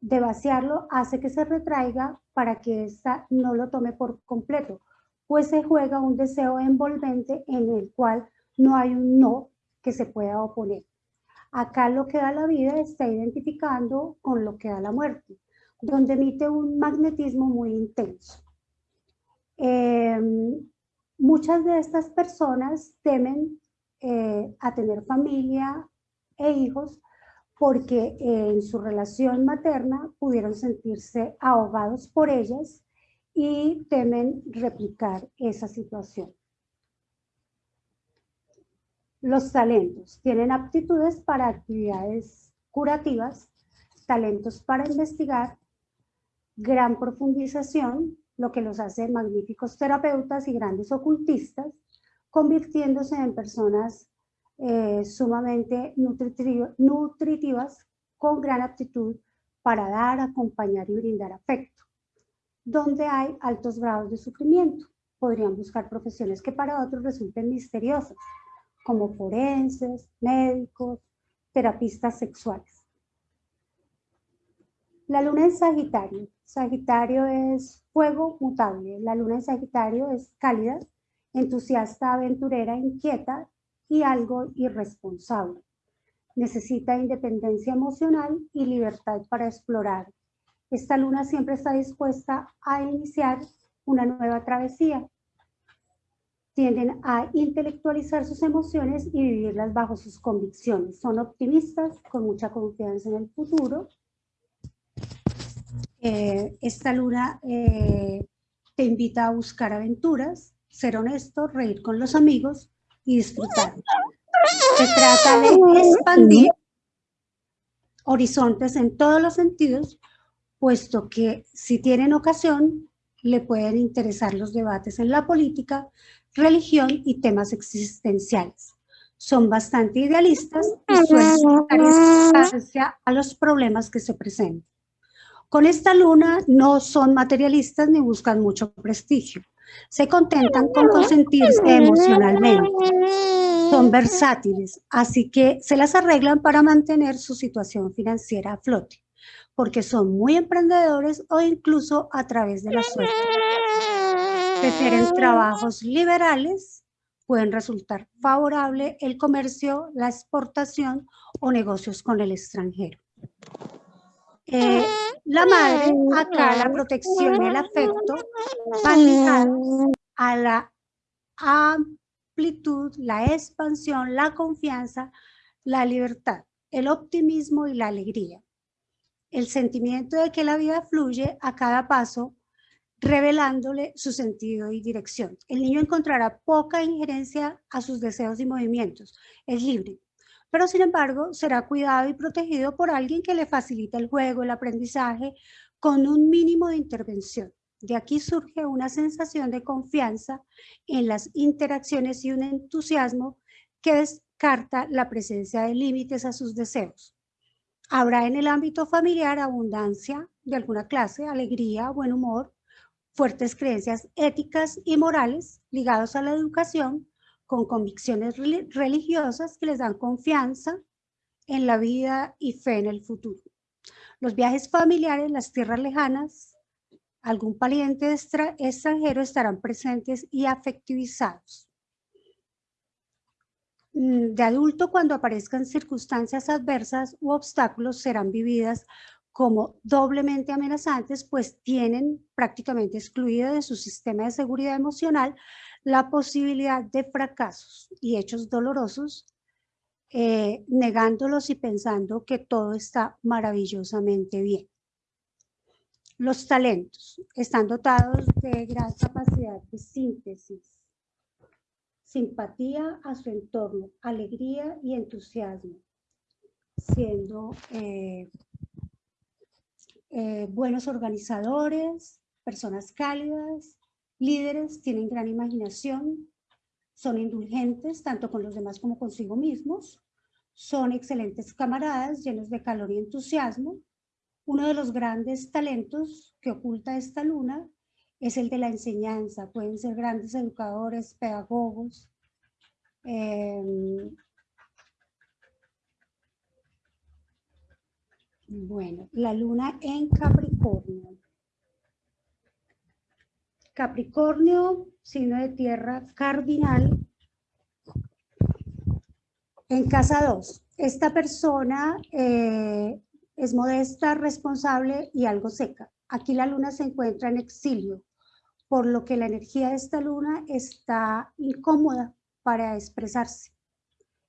de vaciarlo, hace que se retraiga para que ésta no lo tome por completo, pues se juega un deseo envolvente en el cual no hay un no que se pueda oponer. Acá lo que da la vida está identificando con lo que da la muerte, donde emite un magnetismo muy intenso. Em, muchas de estas personas temen eh, a tener familia e hijos porque en su relación materna pudieron sentirse ahogados por ellas y temen replicar esa situación. Los talentos tienen aptitudes para actividades curativas, talentos para investigar, gran profundización, lo que los hace magníficos terapeutas y grandes ocultistas, convirtiéndose en personas eh, sumamente nutritivas con gran aptitud para dar, acompañar y brindar afecto. Donde hay altos grados de sufrimiento, podrían buscar profesiones que para otros resulten misteriosas, como forenses, médicos, terapistas sexuales. La luna en Sagitario. Sagitario es fuego mutable. La luna en Sagitario es cálida, entusiasta, aventurera, inquieta y algo irresponsable. Necesita independencia emocional y libertad para explorar. Esta luna siempre está dispuesta a iniciar una nueva travesía, tienden a intelectualizar sus emociones y vivirlas bajo sus convicciones. Son optimistas, con mucha confianza en el futuro. Eh, esta luna eh, te invita a buscar aventuras, ser honesto, reír con los amigos y disfrutar. Se trata de expandir horizontes en todos los sentidos, puesto que si tienen ocasión, le pueden interesar los debates en la política, religión y temas existenciales. Son bastante idealistas y suelen a los problemas que se presentan. Con esta luna no son materialistas ni buscan mucho prestigio. Se contentan con consentirse emocionalmente. Son versátiles, así que se las arreglan para mantener su situación financiera a flote, porque son muy emprendedores o incluso a través de la suerte prefieren trabajos liberales pueden resultar favorable el comercio, la exportación o negocios con el extranjero. Eh, la madre, acá la protección y el afecto van ligados a la amplitud, la expansión, la confianza, la libertad, el optimismo y la alegría. El sentimiento de que la vida fluye a cada paso revelándole su sentido y dirección. El niño encontrará poca injerencia a sus deseos y movimientos. Es libre, pero sin embargo será cuidado y protegido por alguien que le facilita el juego, el aprendizaje, con un mínimo de intervención. De aquí surge una sensación de confianza en las interacciones y un entusiasmo que descarta la presencia de límites a sus deseos. Habrá en el ámbito familiar abundancia de alguna clase, alegría, buen humor, fuertes creencias éticas y morales ligados a la educación, con convicciones religiosas que les dan confianza en la vida y fe en el futuro. Los viajes familiares, las tierras lejanas, algún pariente extranjero estarán presentes y afectivizados. Mm, de adulto, cuando aparezcan circunstancias adversas u obstáculos, serán vividas como doblemente amenazantes, pues tienen prácticamente excluida de su sistema de seguridad emocional la posibilidad de fracasos y hechos dolorosos, eh, negándolos y pensando que todo está maravillosamente bien. Los talentos están dotados de gran capacidad de síntesis, simpatía a su entorno, alegría y entusiasmo, siendo eh, eh, buenos organizadores, personas cálidas, líderes, tienen gran imaginación, son indulgentes tanto con los demás como consigo mismos, son excelentes camaradas llenos de calor y entusiasmo. Uno de los grandes talentos que oculta esta luna es el de la enseñanza. Pueden ser grandes educadores, pedagogos, em, Bueno, la luna en Capricornio. Capricornio, signo de tierra cardinal. En casa 2, esta persona eh, es modesta, responsable y algo seca. Aquí la luna se encuentra en exilio, por lo que la energía de esta luna está incómoda para expresarse.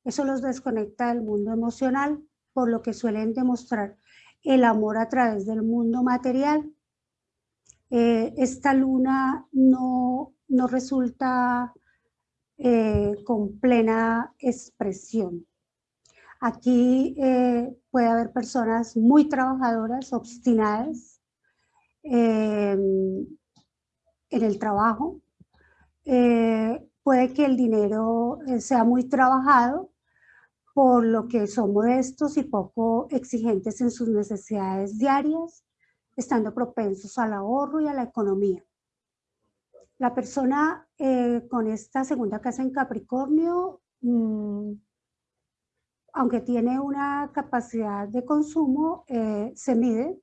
Eso los desconecta del mundo emocional, por lo que suelen demostrar el amor a través del mundo material. Eh, esta luna no, no resulta eh, con plena expresión. Aquí eh, puede haber personas muy trabajadoras, obstinadas em, en el trabajo. puede que el dinero sea muy trabajado, por lo que son modestos y poco exigentes en sus necesidades diarias, estando propensos al ahorro y a la economía. La persona eh, con esta segunda casa en Capricornio, mm, aunque tiene una capacidad de consumo, eh, se mide,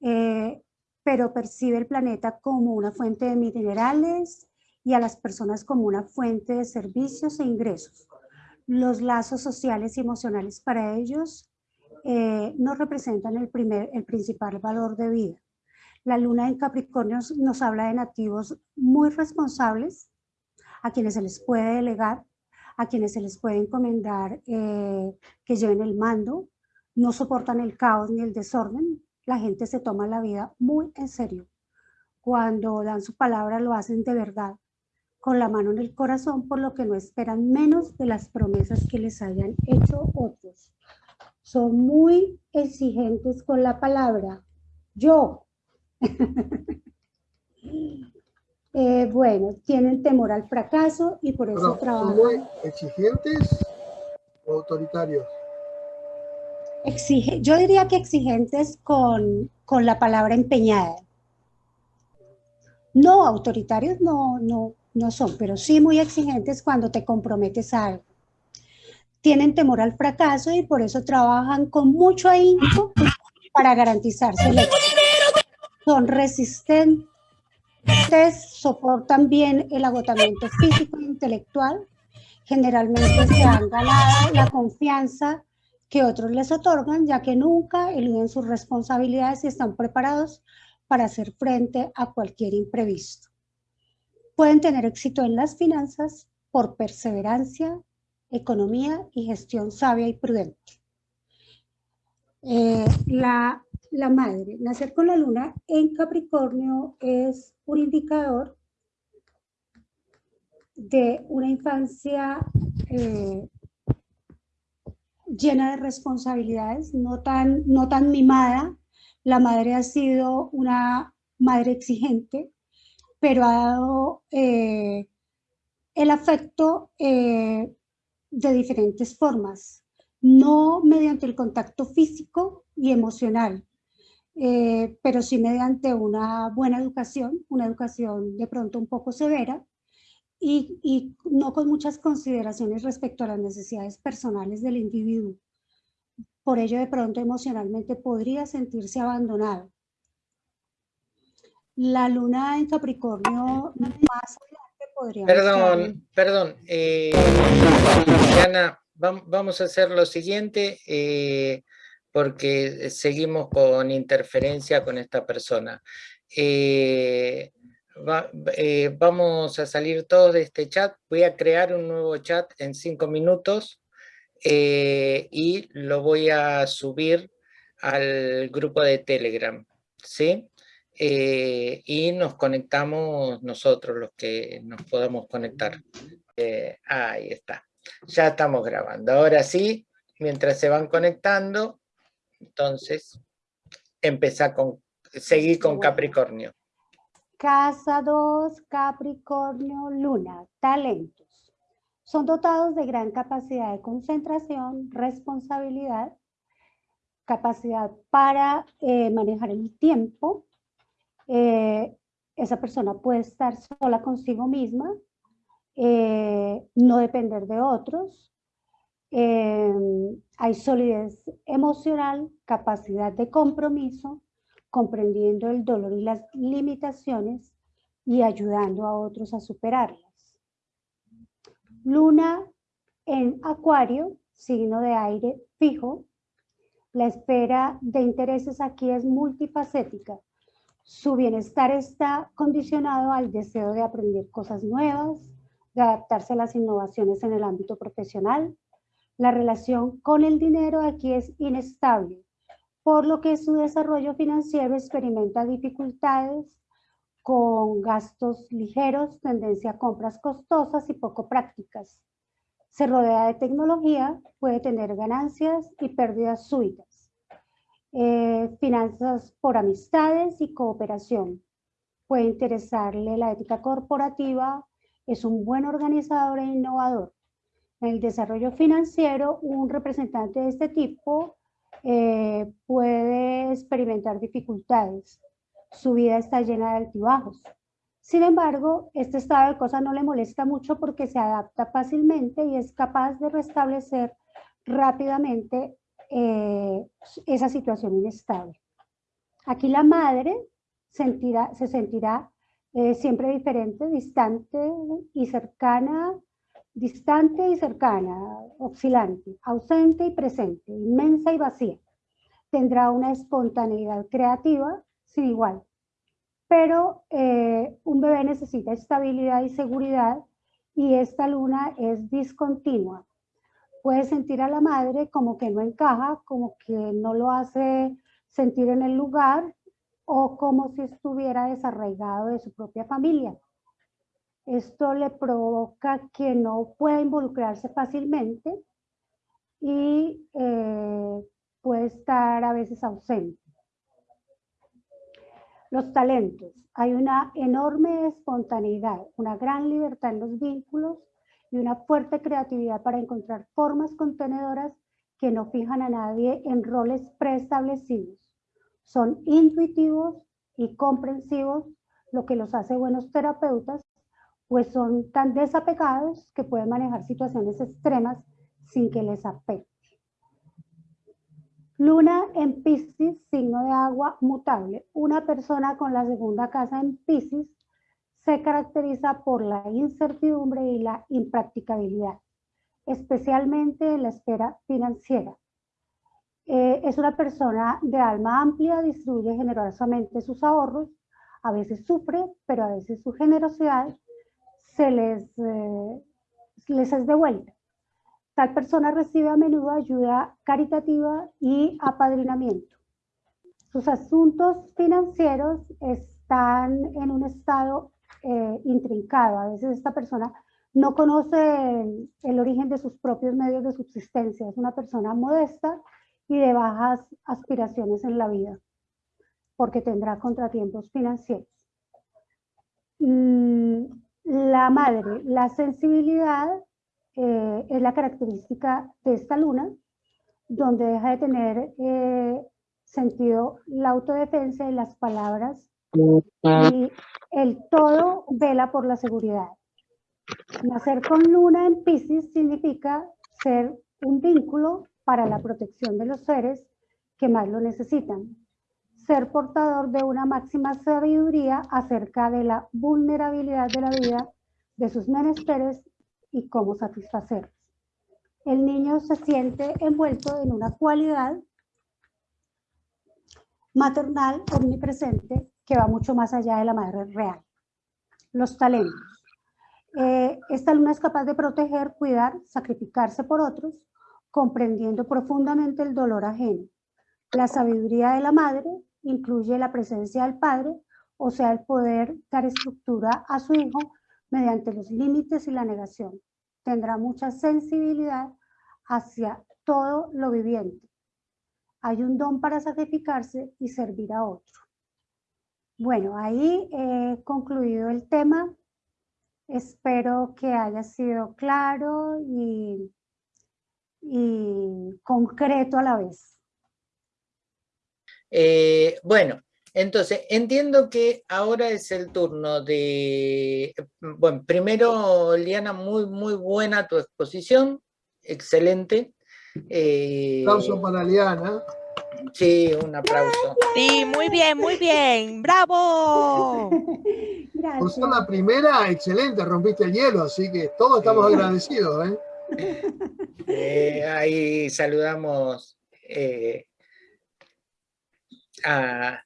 eh, pero percibe el planeta como una fuente de minerales y a las personas como una fuente de servicios e ingresos los lazos sociales y emocionales para ellos eh, no representan el, primer, el principal valor de vida. La luna en Capricornio nos habla de nativos muy responsables, a quienes se les puede delegar, a quienes se les puede encomendar eh, que lleven el mando, no soportan el caos ni el desorden, la gente se toma la vida muy en serio. Cuando dan su palabra lo hacen de verdad con la mano en el corazón, por lo que no esperan menos de las promesas que les hayan hecho otros. Son muy exigentes con la palabra. Yo. *laughs* Eh, bueno, tienen temor al fracaso y por eso trabajan. ¿Son muy exigentes o autoritarios? Exige, yo diría que exigentes con, con la palabra empeñada. No, autoritarios no, no, no son, pero sí muy exigentes cuando te comprometes a algo. Tienen temor al fracaso y por eso trabajan con mucho ahínco para garantizarse. Son resistentes, soportan bien el agotamiento físico e intelectual. Generalmente se han ganado la confianza que otros les otorgan, ya que nunca eluden sus responsabilidades y están preparados para hacer frente a cualquier imprevisto. Pueden tener éxito en las finanzas por perseverancia, economía y gestión sabia y prudente. Eh, la, la madre, nacer con la luna en Capricornio es un indicador de una infancia eh, llena de responsabilidades, no tan, no tan mimada. La madre ha sido una madre exigente, pero ha dado eh, el afecto eh, de diferentes formas, no mediante el contacto físico y emocional, eh, pero sí mediante una buena educación, una educación de pronto un poco severa, y, y, no con muchas consideraciones respecto a las necesidades personales del individuo. Por ello, de pronto, emocionalmente podría sentirse abandonado. La luna en Capricornio más adelante podría... Perdón, perdón. Eh, Diana, vamos a hacer lo siguiente, eh, porque seguimos con interferencia con esta persona. Eh, eh, vamos a salir todos de este chat. Voy a crear un nuevo chat en cinco minutos y lo voy a subir al grupo de Telegram. ¿sí? Eh, y nos conectamos nosotros, los que nos podamos conectar. ahí está. Ya estamos grabando. Ahora sí, mientras se van conectando, entonces, empezar con, seguir con Capricornio. Casa 2, Capricornio, Luna, talentos. Son dotados de gran capacidad de concentración, responsabilidad, capacidad para eh, manejar el tiempo. Eh, esa persona puede estar sola consigo misma, eh, no depender de otros. hay solidez emocional, capacidad de compromiso, comprendiendo el dolor y las limitaciones y ayudando a otros a superarlas. Luna en Acuario, signo de aire fijo. La espera de intereses aquí es multifacética. Su bienestar está condicionado al deseo de aprender cosas nuevas, de adaptarse a las innovaciones en el ámbito profesional. La relación con el dinero aquí es inestable por lo que su desarrollo financiero experimenta dificultades con gastos ligeros, tendencia a compras costosas y poco prácticas. Se rodea de tecnología, puede tener ganancias y pérdidas súbitas. Eh, finanzas por amistades y cooperación. Puede interesarle la ética corporativa, es un buen organizador e innovador. En el desarrollo financiero, un representante de este tipo eh, puede experimentar dificultades. Su vida está llena de altibajos. Sin embargo, este estado de cosas no le molesta mucho porque se adapta fácilmente y es capaz de restablecer rápidamente eh, esa situación inestable. Aquí la madre sentirá, se sentirá eh, siempre diferente, distante y cercana distante y cercana, oscilante, ausente y presente, inmensa y vacía. Tendrá una espontaneidad creativa sin igual. Pero eh, un bebé necesita estabilidad y seguridad y esta luna es discontinua. Puede sentir a la madre como que no encaja, como que no lo hace sentir en el lugar o como si estuviera desarraigado de su propia familia. Esto le provoca que no pueda involucrarse fácilmente y eh, puede estar a veces ausente. Los talentos. Hay una enorme espontaneidad, una gran libertad en los vínculos y una fuerte creatividad para encontrar formas contenedoras que no fijan a nadie en roles preestablecidos. Son intuitivos y comprensivos, lo que los hace buenos terapeutas pues son tan desapegados que pueden manejar situaciones extremas sin que les afecte. Luna en Piscis, signo de agua mutable. Una persona con la segunda casa en Piscis se caracteriza por la incertidumbre y la impracticabilidad, especialmente en la esfera financiera. Eh, es una persona de alma amplia, distribuye generosamente sus ahorros, a veces sufre, pero a veces su generosidad se les, eh, les es. Tal persona recibe a menudo ayuda caritativa y apadrinamiento. Sus asuntos financieros están en un estado eh, intrincado. A veces esta persona no conoce el, origen de sus propios medios de subsistencia. Es una persona modesta y de bajas aspiraciones en la vida, porque tendrá contratiempos financieros. Mm, la madre, la sensibilidad eh, es la característica de esta luna, donde deja de tener eh, sentido la autodefensa y las palabras y el todo vela por la seguridad. Nacer con luna en Pisces significa ser un vínculo para la protección de los seres que más lo necesitan. Ser portador de una máxima sabiduría acerca de la vulnerabilidad de la vida, de sus menesteres y cómo satisfacerlos. El niño se siente envuelto en una cualidad maternal omnipresente que va mucho más allá de la madre real. Los talentos. Eh, esta luna es capaz de proteger, cuidar, sacrificarse por otros, comprendiendo profundamente el dolor ajeno. La sabiduría de la madre incluye la presencia del padre, o sea, el poder dar estructura a su hijo mediante los límites y la negación. Tendrá mucha sensibilidad hacia todo lo viviente. Hay un don para sacrificarse y servir a otro. Bueno, ahí he concluido el tema. Espero que haya sido claro y, y concreto a la vez. Eh, bueno, entonces, entiendo que ahora es el turno de... Bueno, primero, Liana, muy, muy buena tu exposición, excelente. Eh, aplauso para Liana. Sí, un aplauso. Sí, muy bien, muy bien, bravo. Gracias. Por ser la primera, excelente, rompiste el hielo, así que todos estamos agradecidos. ¿eh? Eh, ahí saludamos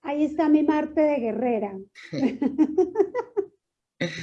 Ahí está mi Marte de guerrera. *laughs*